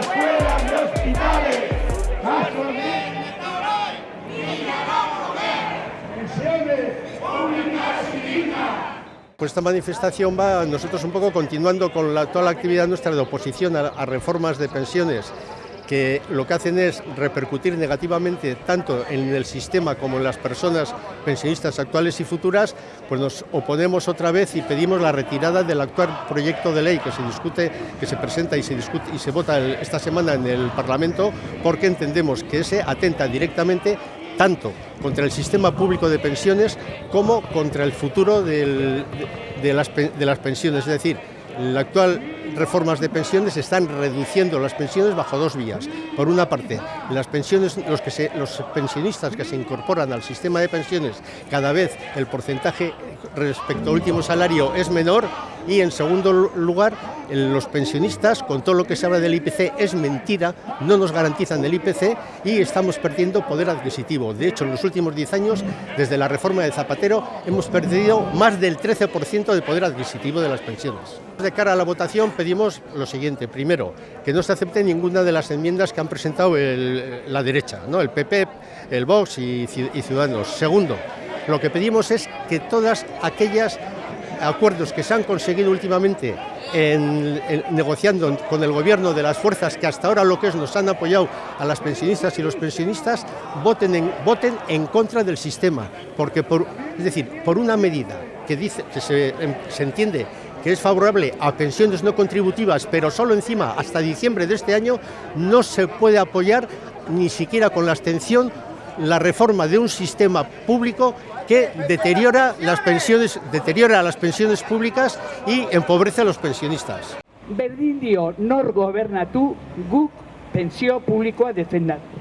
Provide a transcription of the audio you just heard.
escuelas y hospitales. Pues esta manifestación va nosotros un poco continuando con la, toda la actividad nuestra de oposición a reformas de pensiones que lo que hacen es repercutir negativamente tanto en el sistema como en las personas pensionistas actuales y futuras, pues nos oponemos otra vez y pedimos la retirada del actual proyecto de ley que se discute, que se presenta y se discute y se vota esta semana en el Parlamento, porque entendemos que ese atenta directamente tanto contra el sistema público de pensiones como contra el futuro de, las, de las pensiones. Es decir, la actual reformas de pensiones están reduciendo las pensiones bajo dos vías. Por una parte, las pensiones, los, que se, los pensionistas que se incorporan al sistema de pensiones, cada vez el porcentaje respecto al último salario es menor y en segundo lugar, los pensionistas, con todo lo que se habla del IPC, es mentira, no nos garantizan el IPC y estamos perdiendo poder adquisitivo. De hecho, en los últimos 10 años, desde la reforma de Zapatero, hemos perdido más del 13% de poder adquisitivo de las pensiones. De cara a la votación pedimos lo siguiente. Primero, que no se acepte ninguna de las enmiendas que han presentado la derecha, ¿no? el PP, el Vox y Ciudadanos. Segundo, lo que pedimos es que todas aquellas acuerdos que se han conseguido últimamente en, en, negociando con el gobierno de las fuerzas que hasta ahora lo que es nos han apoyado a las pensionistas y los pensionistas voten en, voten en contra del sistema. Porque por, es decir por una medida que dice que se, se entiende que es favorable a pensiones no contributivas, pero solo encima hasta diciembre de este año, no se puede apoyar ni siquiera con la abstención la reforma de un sistema público que deteriora las pensiones, deteriora las pensiones públicas y empobrece a los pensionistas. Berdin dio nor gobernatu guk pensio publikoa defendatu.